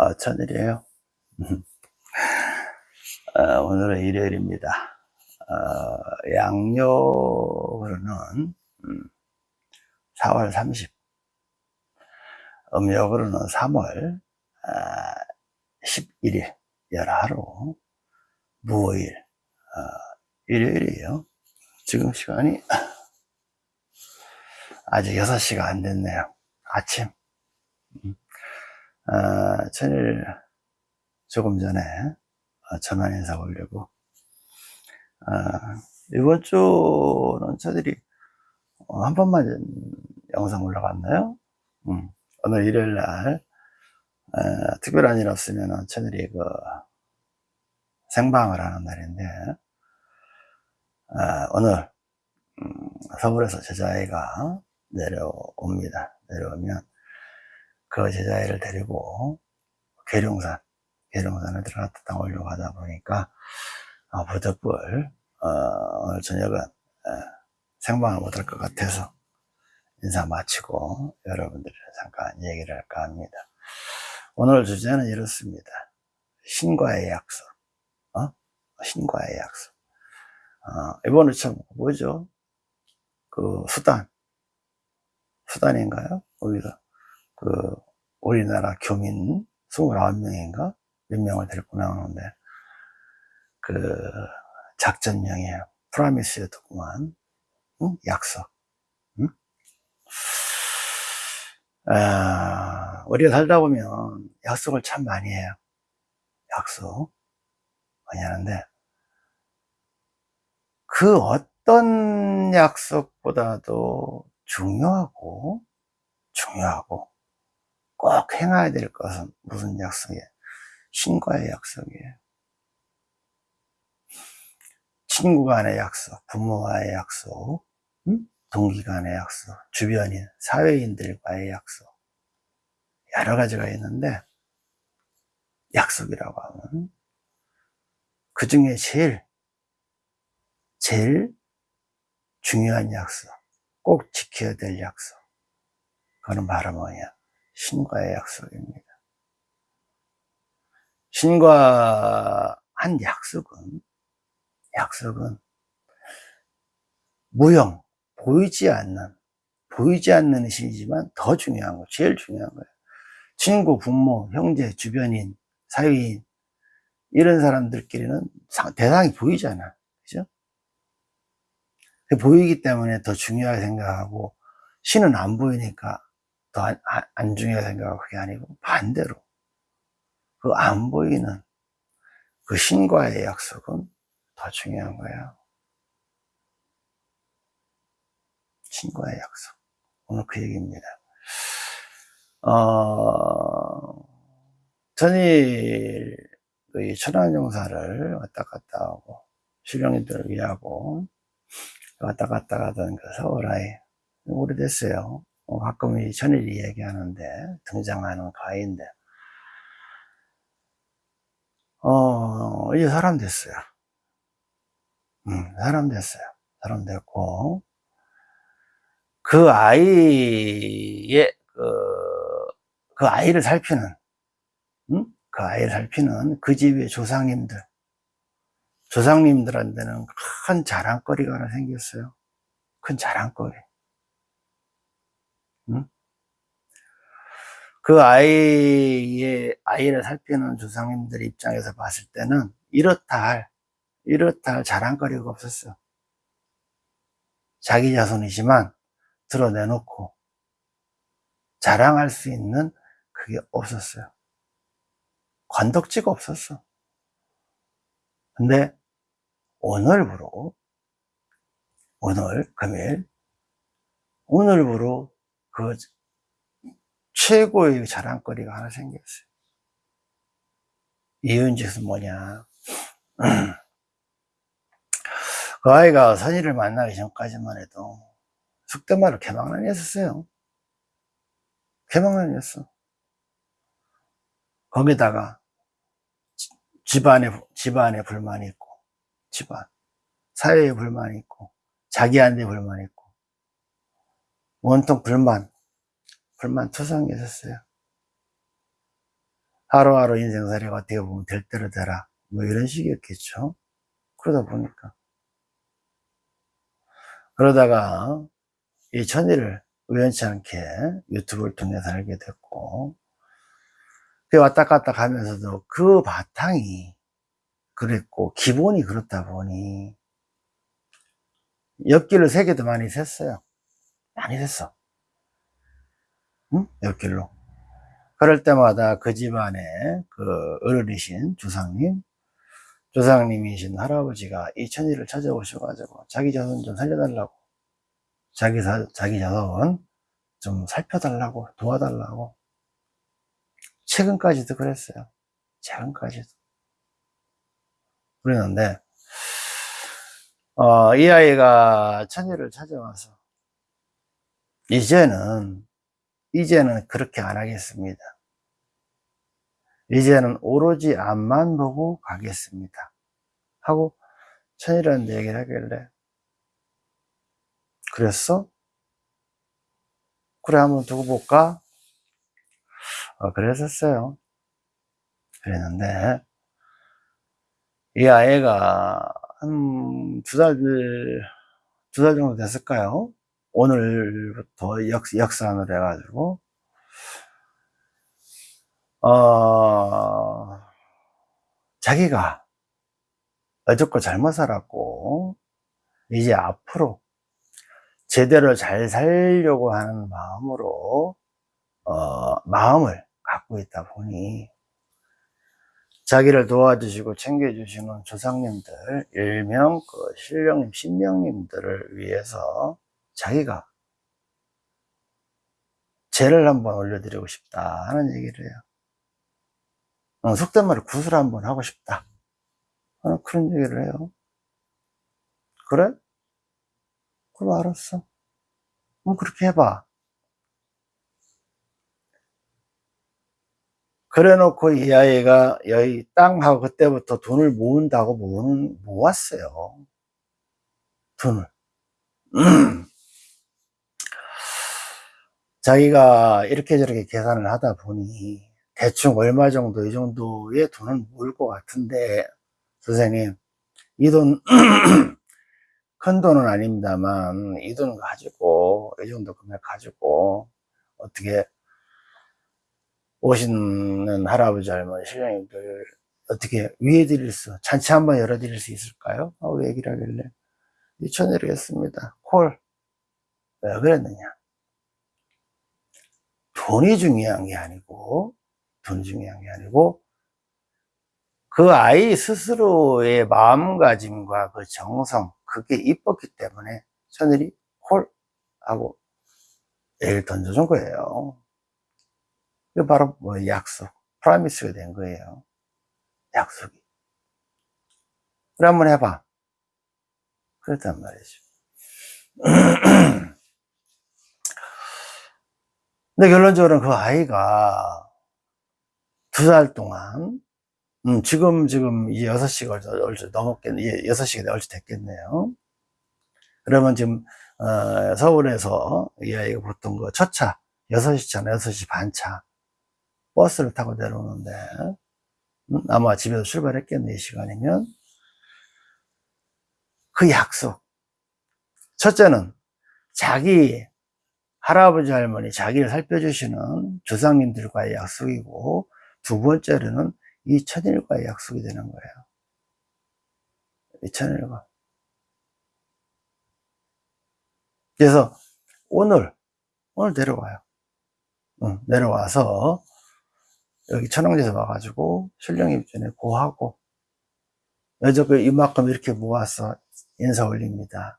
어, 천일이에요. 어, 오늘은 일요일입니다. 어, 양력으로는 음, 4월 30, 음력으로는 3월 아, 11일, 열하루, 무오일, 어, 일요일이에요. 지금 시간이 아직 6시가 안 됐네요. 아침. 음. 아, 천일 조금 전에 어, 전화 인사 올리고 아, 이번 주는 저들이 어, 한 번만 영상 올라갔나요? 음, 오늘 일요일 날 어, 특별한 일 없으면 저들이 그 생방을 하는 날인데 아, 오늘 음, 서울에서 제자애가 내려옵니다. 내려오면 그 제자애를 데리고 계룡산, 계룡산에 들어갔다 오려고 하다 보니까 어, 부득불 어, 오늘 저녁은 어, 생방을 못할 것 같아서 인사 마치고 여러분들이랑 잠깐 얘기를 할까 합니다. 오늘 주제는 이렇습니다. 신과의 약속. 어? 신과의 약속. 어, 이번에 참 뭐죠? 그 수단. 수단인가요? 거기서 그 우리나라 교민 29명인가 몇 명을 데리고 나오는데 그 작전명이에요 프라미스였더구만 응? 약속 응? 아, 우리가 살다 보면 약속을 참 많이 해요 약속 많이 하는데 그 어떤 약속보다도 중요하고 중요하고 꼭 행해야 될 것은 무슨 약속이에요? 신과의 약속이에요. 친구 간의 약속, 부모와의 약속, 동기 간의 약속, 주변인, 사회인들과의 약속. 여러 가지가 있는데, 약속이라고 하면, 그 중에 제일, 제일 중요한 약속, 꼭 지켜야 될 약속. 그거는 바로 뭐냐? 신과의 약속입니다. 신과 한 약속은, 약속은 무형, 보이지 않는, 보이지 않는 신이지만 더 중요한 거, 제일 중요한 거예요. 친구, 부모, 형제, 주변인, 사위인, 이런 사람들끼리는 대상이 보이잖아. 보이기 때문에 더 중요하게 생각하고, 신은 안 보이니까 더안 안 중요하게 생각하고 그게 아니고 반대로 그 안 보이는 그 신과의 약속은 더 중요한 거예요. 신과의 약속. 오늘 그 얘기입니다. 어, 전일 그 천안용사를 왔다 갔다 하고 실령님들을 위하고 왔다 갔다 가던 그 서울아이 오래됐어요. 어, 가끔 이 전일이 얘기하는데 등장하는 가인데. 어 이제 사람 됐어요. 음, 사람 됐어요. 사람 됐고. 그 아이의 그, 그 아이를 살피는 음? 그 아이를 살피는 그 집의 조상님들. 조상님들한테는 큰 자랑거리가 하나 생겼어요. 큰 자랑거리 그 아이의, 아이를 살피는 조상님들 입장에서 봤을 때는 이렇다 할, 이렇다 할 자랑거리가 없었어. 자기 자손이지만 드러내놓고 자랑할 수 있는 그게 없었어요. 관덕지가 없었어. 근데 오늘부로, 오늘, 금일, 오늘부로 그 최고의 자랑거리가 하나 생겼어요. 이은짓은 뭐냐. 그 아이가 선의를 만나기 전까지만 해도 숙대말을 개망난이 했었어요. 개망난이 했어. 거기다가 집안에, 집안에 불만이 있고, 집안. 사회에 불만이 있고, 자기한테 불만이 있고, 온통 불만, 불만 투성이 있었어요. 하루하루 인생살이가 어떻게 보면 될 대로 되라. 뭐 이런 식이었겠죠. 그러다 보니까. 그러다가 이 천일을 우연치 않게 유튜브를 통해서 알게 됐고, 그 왔다 갔다 가면서도 그 바탕이 그랬고, 기본이 그렇다 보니, 옆길을 세 개도 많이 샜어요. 많이 샜어. 응? 옆길로. 그럴 때마다 그 집안에 그 어른이신 조상님, 조상님이신 할아버지가 이 천일을 찾아오셔가지고 자기 자손 좀 살려달라고, 자기, 사, 자기 자손 좀 살펴달라고, 도와달라고. 최근까지도 그랬어요. 최근까지도. 그랬는데, 어, 이 아이가 천일을 찾아와서, 이제는, 이제는 그렇게 안 하겠습니다. 이제는 오로지 앞만 보고 가겠습니다. 하고, 천일한테 얘기를 하길래, 그랬어? 그래, 한번 두고 볼까? 어, 그랬었어요. 그랬는데, 이 아이가 한 두 달, 두 달 정도 됐을까요? 오늘부터 역, 역산을 해가지고, 어, 자기가 어저께 잘못 살았고, 이제 앞으로 제대로 잘 살려고 하는 마음으로, 어, 마음을 갖고 있다 보니, 자기를 도와주시고 챙겨주시는 조상님들, 일명 그 신령님, 신명님들을 위해서 자기가 죄를 한번 올려드리고 싶다 하는 얘기를 해요. 어, 속된 말로 구슬 한번 하고 싶다. 어, 그런 얘기를 해요. 그래? 그럼 알았어. 그럼 그렇게 해봐. 그래 놓고 이 아이가 여기 땅하고 그때부터 돈을 모은다고 모은, 모았어요. 돈을. 자기가 이렇게 저렇게 계산을 하다 보니 대충 얼마 정도 이 정도의 돈을 모을 것 같은데 선생님 이 돈 큰 돈은 아닙니다만 이 돈 가지고 이 정도 금액 가지고 어떻게 오시는 할아버지 할머니 신령님들 어떻게 위해 드릴 수 잔치 한번 열어 드릴 수 있을까요? 하고 얘기를 하길래. 2천 드리겠습니다. 콜. 왜 그랬느냐 돈이 중요한 게 아니고 돈이 중요한 게 아니고 그 아이 스스로의 마음가짐과 그 정성 그게 이뻤기 때문에 천일이 콜 하고 얘를 던져준 거예요 그 바로 뭐 약속, 프라미스가 된 거예요. 약속이. 그래 한번 해봐. 그랬단 말이죠. 근데 결론적으로는 그 아이가 두 달 동안, 음, 지금, 지금 이제 6시가 얼추 넘었겠네. 이제 6시가 얼추 됐겠네요. 그러면 지금, 어, 서울에서 이 아이가 보통 그 첫 차, 6시 차나 6시 반 차, 버스를 타고 내려오는데 음, 아마 집에서 출발했겠네 이 시간이면 그 약속 첫째는 자기 할아버지 할머니 자기를 살펴주시는 조상님들과의 약속이고 두 번째로는 이 천일과의 약속이 되는 거예요. 이 천일과. 그래서 오늘 오늘 내려와요. 응, 내려와서 여기 천왕제에서 와가지고 신령님 전에 고하고 여저그 이만큼 이렇게 모아서 인사 올립니다.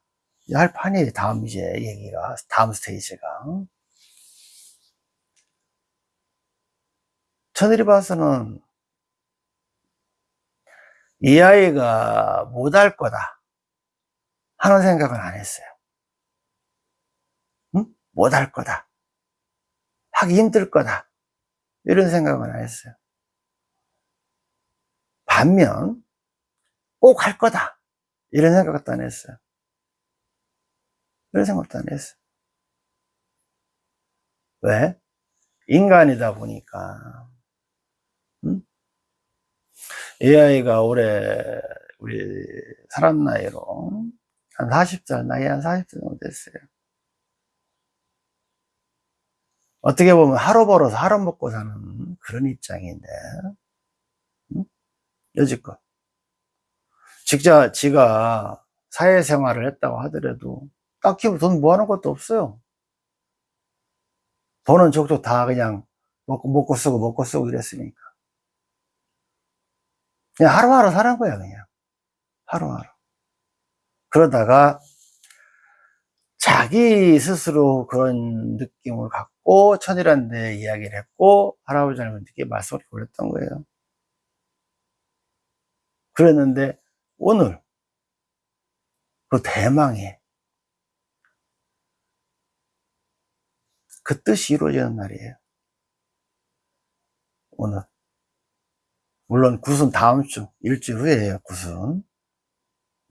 할 판이 다음 이제 얘기가 다음 스테이지가 천일이 봐서는 이 아이가 못할 거다 하는 생각은 안 했어요. 응? 못할 거다. 하기 힘들 거다. 이런 생각은 안 했어요. 반면 꼭 할 거다 이런 생각도 안 했어요. 이런 생각도 안 했어요. 왜? 인간이다 보니까 음? 이 아이가 올해 우리 살았 나이로 한 40살, 나이 한 40살 정도 됐어요. 어떻게 보면 하루 벌어서 하루 먹고 사는 그런 입장인데, 응? 여지껏. 직자, 지가 사회생활을 했다고 하더라도 딱히 돈 모아놓은 것도 없어요. 돈은 족족 다 그냥 먹고, 먹고 쓰고 먹고 쓰고 이랬으니까. 그냥 하루하루 사는 거야, 그냥. 하루하루. 그러다가 자기 스스로 그런 느낌을 갖고 천이라는 데 이야기를 했고 할아버지 할머니께 말씀을 올렸던 거예요. 그랬는데 오늘 그 대망의 그 뜻이 이루어지는 날이에요. 오늘. 물론 굿은 다음 주, 일주일 후에요, 굿은.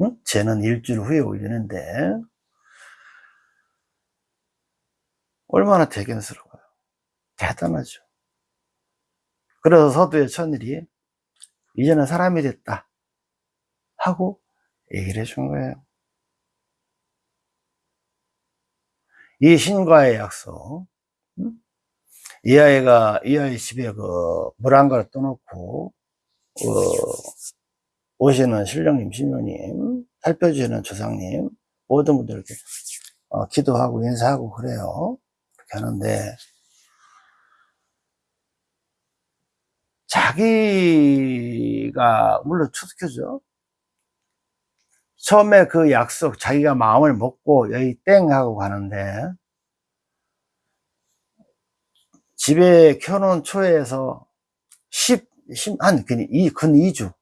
응? 쟤는 일주일 후에 올리는데, 얼마나 대견스러워요. 대단하죠. 그래서 서두의 천일이, 이제는 사람이 됐다. 하고 얘기를 해준 거예요. 이 신과의 약속, 응? 이 아이가, 이 아이 집에 그, 물한 그릇 떠놓고, 어, 오시는 신령님, 신녀님, 살펴주시는 조상님, 모든 분들 이렇게, 어, 기도하고 인사하고 그래요. 그렇게 하는데, 자기가, 물론 추석해죠. 처음에 그 약속, 자기가 마음을 먹고 여기 땡 하고 가는데, 집에 켜놓은 초에서 10, 10 한, 근 2, 근 2주.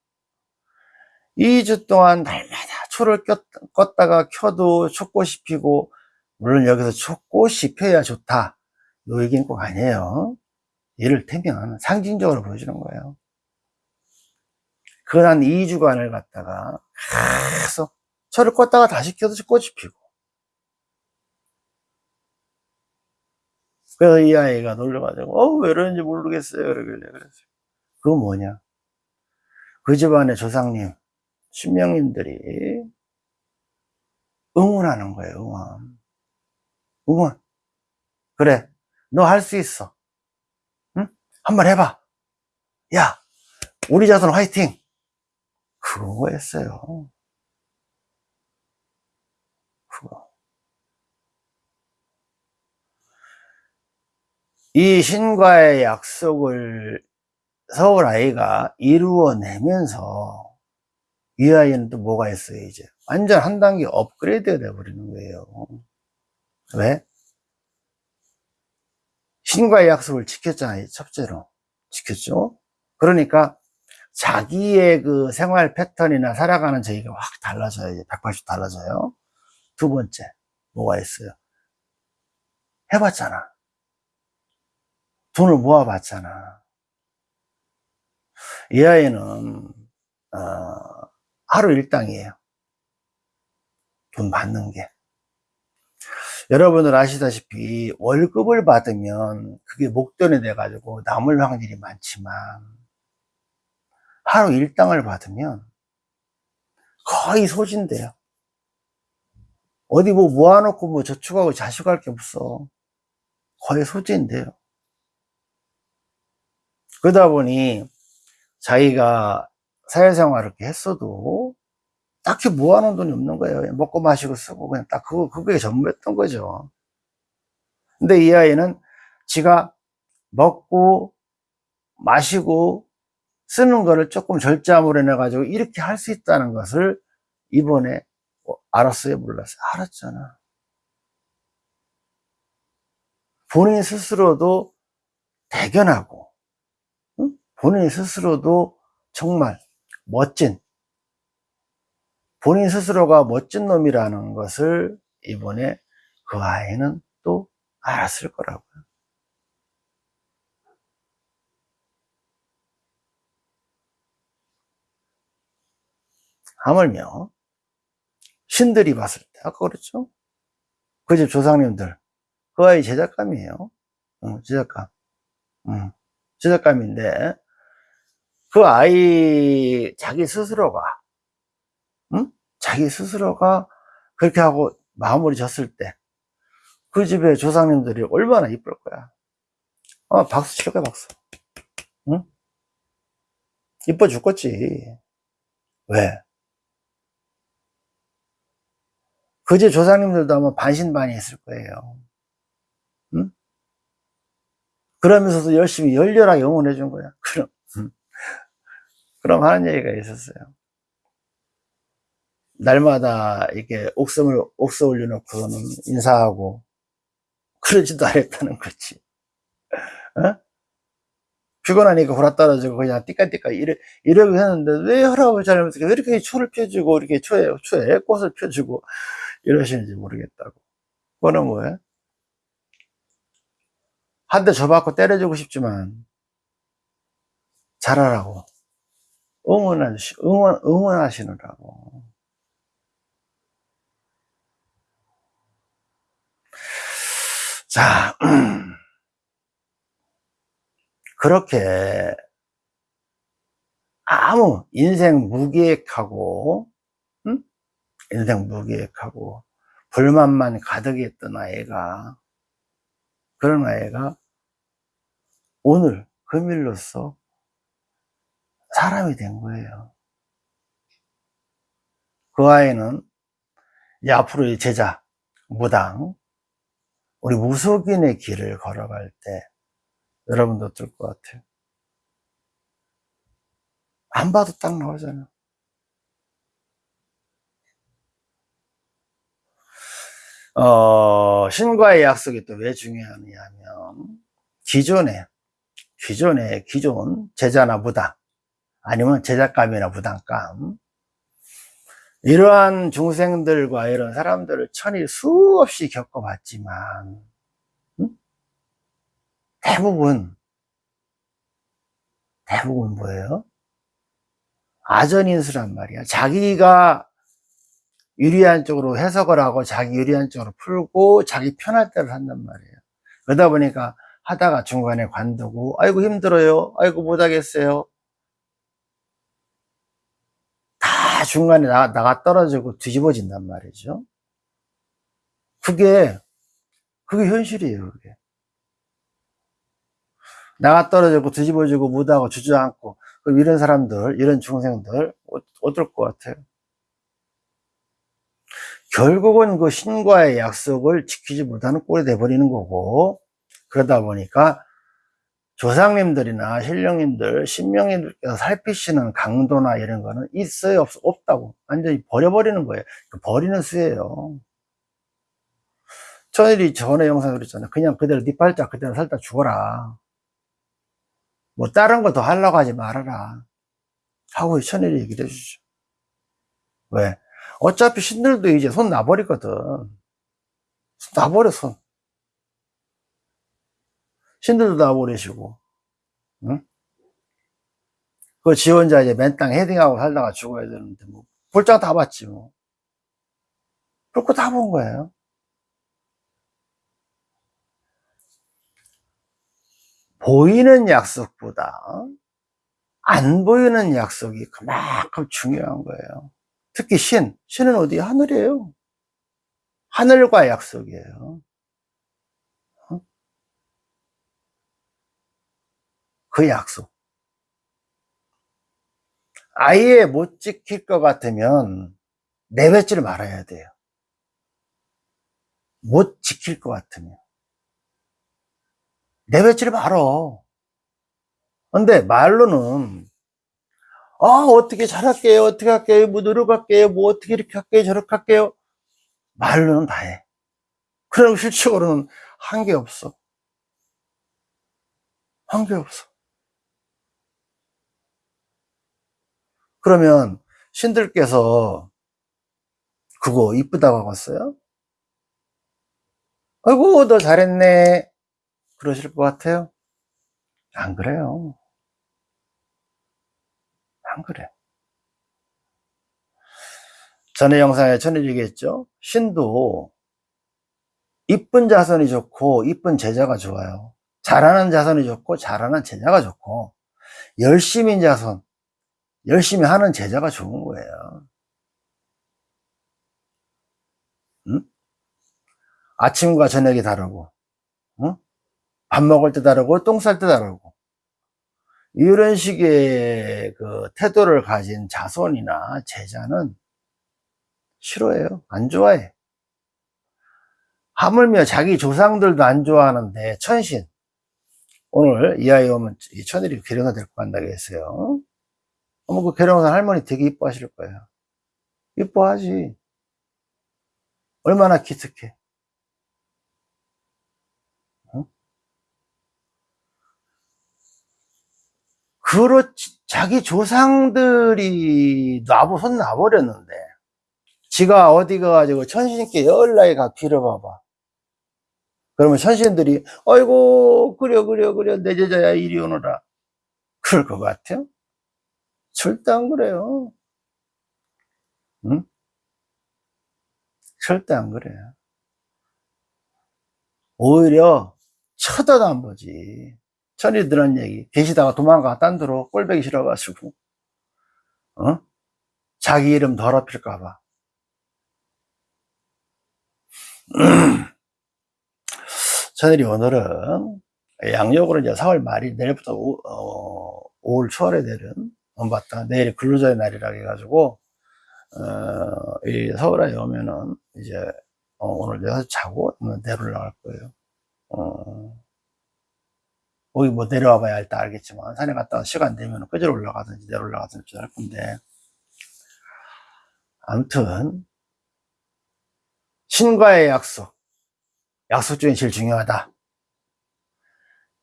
2주 동안 날마다 초를 꼈, 껐다가 켜도 초꽃이 피고, 물론 여기서 초꽃이 펴야 좋다. 요 얘기는 꼭 아니에요. 이를테면 상징적으로 보여주는 거예요. 그한 2주간을 갖다가 계속 초를 껐다가 다시 켜도 꽃이 피고. 그래서 이 아이가 놀려가지고, 어, 왜 이러는지 모르겠어요. 그러길래 그랬어요. 그거 뭐냐? 그 집안의 조상님, 신명님들이 응원하는 거예요, 응원. 응원. 그래, 너 할 수 있어. 응? 한번 해봐. 야, 우리 자손 화이팅! 그거였어요. 그거. 이 신과의 약속을 서울 아이가 이루어내면서 이 아이는 또 뭐가 있어요, 이제. 완전 한 단계 업그레이드가 돼버리는 거예요. 왜? 신과의 약속을 지켰잖아요, 첫째로. 지켰죠? 그러니까 자기의 그 생활 패턴이나 살아가는 저희가 확 달라져요. 이제 180 달라져요. 두 번째, 뭐가 있어요? 해봤잖아. 돈을 모아봤잖아. 이 아이는, 어, 하루 일당이에요. 돈 받는 게. 여러분들 아시다시피 월급을 받으면 그게 목돈이 돼가지고 남을 확률이 많지만 하루 일당을 받으면 거의 소진돼요. 어디 뭐 모아놓고 뭐 저축하고 자식할 게 없어. 거의 소진돼요. 그러다 보니 자기가 사회생활을 이렇게 했어도 딱히 모아놓은 돈이 없는 거예요. 먹고 마시고 쓰고 그냥 딱 그거, 그게 전부였던 거죠. 근데 이 아이는 지가 먹고 마시고 쓰는 거를 조금 절제함으로 해가지고 이렇게 할 수 있다는 것을 이번에 알았어요? 몰랐어요? 알았잖아. 본인 스스로도 대견하고, 응? 본인 스스로도 정말 멋진, 본인 스스로가 멋진 놈이라는 것을 이번에 그 아이는 또 알았을 거라고요. 하물며 신들이 봤을 때 아까 그랬죠? 그 집 조상님들 그 아이 제작감이에요 응, 제작감 응, 제작감인데 그 아이 자기 스스로가 응? 자기 스스로가 그렇게 하고 마무리 졌을 때 그 집의 조상님들이 얼마나 이쁠 거야 어 박수 칠 거야 박수 응? 이뻐 죽겠지 왜? 그집 조상님들도 아마 반신반의 했을 거예요. 응? 그러면서도 열심히 열렬하게 응원해 준 거야. 그럼. 그럼 하는 얘기가 있었어요. 날마다 이렇게 옥섬을 옥서 올려놓고서는 인사하고 그러지도 않았다는 거지. 어? 피곤하니까 호라 떨어지고 그냥 띠까띠까 이래, 이러고 했는데 왜 할아버지 할아버지가 왜 이렇게 초를 펴주고 이렇게 초에 초에 꽃을 펴주고 이러시는지 모르겠다고 그거는 뭐예요? 한대 줘받고 때려주고 싶지만 잘하라고 응원하시, 응원, 응원하시느라고 자 그렇게 아무 인생 무계획하고 응? 인생 무계획하고 불만만 가득했던 아이가 그런 아이가 오늘 금일로써 사람이 된 거예요 그 아이는 이제 앞으로의 제자 무당 우리 무속인의 길을 걸어갈 때 여러분도 어떨 것 같아요? 안 봐도 딱 나오잖아. 어, 신과의 약속이 또 왜 중요하냐 하면, 기존에, 기존에, 기존 제자나 무당, 아니면 제자감이나 무당감, 이러한 중생들과 이런 사람들을 천일 수없이 겪어봤지만, 대부분 대부분 뭐예요? 아전인수란 말이야. 자기가 유리한 쪽으로 해석을 하고 자기 유리한 쪽으로 풀고 자기 편할 대로 한단 말이에요. 그러다 보니까 하다가 중간에 관두고 아이고 힘들어요. 아이고 못하겠어요. 다 중간에 나가, 나가 떨어지고 뒤집어진단 말이죠. 그게 그게 현실이에요. 그게. 나가 떨어지고 뒤집어지고 못하고 주저앉고 이런 사람들 이런 중생들 어, 어떨 것 같아요 결국은 그 신과의 약속을 지키지 못하는 꼴이 돼버리는 거고 그러다 보니까 조상님들이나 신령님들 신명님들께서 살피시는 강도나 이런 거는 있어요 없, 없다고 완전히 버려버리는 거예요. 그 버리는 수예요. 천일이 전에 영상 그랬잖아요. 그냥 그대로 네 발자 그대로 살다 죽어라. 뭐 다른 거 더 하려고 하지 말아라. 하고 천일이 얘기를 해주죠. 왜? 어차피 신들도 이제 손 놔버리거든 손 놔버려 손 신들도 놔버리시고 응? 그지 혼자 이제 맨땅 헤딩하고 살다가 죽어야 되는데 뭐 볼장 다 봤지 뭐 그렇고 다 본 거예요 보이는 약속보다 안 보이는 약속이 그만큼 중요한 거예요. 특히 신, 신은 어디? 하늘이에요. 하늘과 약속이에요. 어? 그 약속. 아예 못 지킬 것 같으면 내뱉지를 말아야 돼요. 못 지킬 것 같으면. 내뱉지를 말어. 근데 말로는 아 어떻게 잘할게요? 어떻게 할게요? 뭐 노력할게요? 뭐 어떻게 이렇게 할게요? 저렇게 할게요? 말로는 다해. 그럼 실적으로는 한 게 없어. 한 게 없어. 그러면 신들께서 그거 이쁘다고 하어요? 아이고 너 잘했네. 그러실 것 같아요? 안 그래요. 안 그래. 전에 영상에 전해 얘기했죠? 신도 이쁜 자손이 좋고 이쁜 제자가 좋아요. 잘하는 자손이 좋고 잘하는 제자가 좋고 열심인 자손 열심히 하는 제자가 좋은 거예요. 응? 아침과 저녁이 다르고, 응? 밥 먹을 때 다르고, 똥 쌀 때 다르고, 이런 식의 그 태도를 가진 자손이나 제자는 싫어해요. 안 좋아해. 하물며 자기 조상들도 안 좋아하는데, 천신. 오늘 이 아이 오면 이 천일이 계룡사 데리고 간다고 했어요. 어머, 그 계룡사 할머니 되게 이뻐하실 거예요. 이뻐하지. 얼마나 기특해. 그렇지, 자기 조상들이 놔보, 손 놔버렸는데, 지가 어디 가가지고 천신께 열나게 가 빌어봐봐. 그러면 천신들이, 아이고, 그려, 그려, 그려, 내 제자야, 이리 오너라. 그럴 것 같아요? 절대 안 그래요. 응? 절대 안 그래요. 오히려 쳐다도 안 보지. 천이 들은 얘기. 계시다가 도망가, 딴 데로 꼴배기 싫어가지고, 어? 자기 이름 더럽힐까봐. 천일이 오늘은 양력으로 이제 4월 말이 내일부터 오, 어, 5월 초월에 내는 엄봤다 내일이 근로자의 날이라 해가지고 어, 이 서울에 오면은 이제 어, 오늘 내가 자고 내려 올라갈 거예요. 어, 거기 뭐 내려와 봐야 할때 알겠지만 산에 갔다가 시간 되면 끄절 올라가든지 내려 올라가든지 할 건데 아무튼 신과의 약속 약속 중에 제일 중요하다.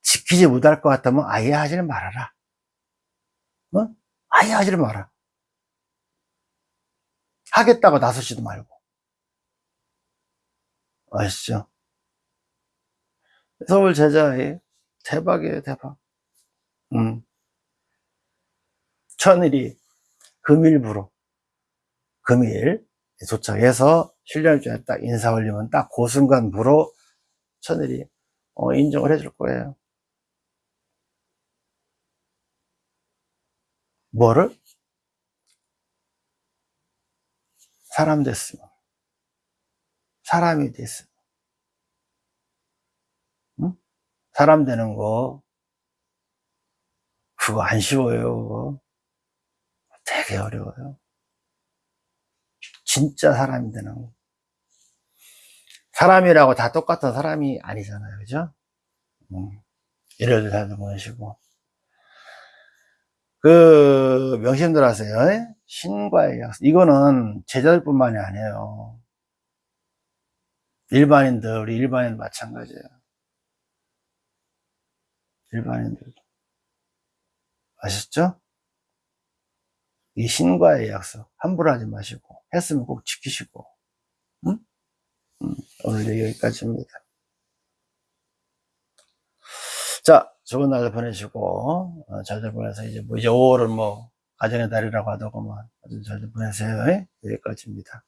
지키지 못할 것 같다면 아예 하지는 말아라. 어? 아예 하지를 마라. 하겠다고 나서지도 말고. 아시죠? 서울 제자의 대박이에요, 대박. 음. 천일이 금일부로, 금일 도착해서 신령주에 딱 인사 올리면 딱 그 순간 부로 천일이 어, 인정을 해줄 거예요. 뭐를? 사람 됐으면. 사람이 됐으면. 응? 사람 되는 거, 그거 안 쉬워요, 그거. 되게 어려워요. 진짜 사람이 되는 거. 사람이라고 다 똑같은 사람이 아니잖아요, 그죠? 음. 예를 들어서 보시고. 그 명심들 하세요. 신과의 약속. 이거는 제자들뿐만이 아니에요. 일반인들, 우리 일반인 마찬가지예요. 일반인들. 아셨죠? 이 신과의 약속 함부로 하지 마시고 했으면 꼭 지키시고 응? 응. 오늘 여기까지입니다. 자, 좋은 날 보내시고 어, 잘들 보내서 이제 뭐 이제 5월은 뭐 가정의 달이라고 하더구만 아주 잘들 보내세요. 여기까지입니다.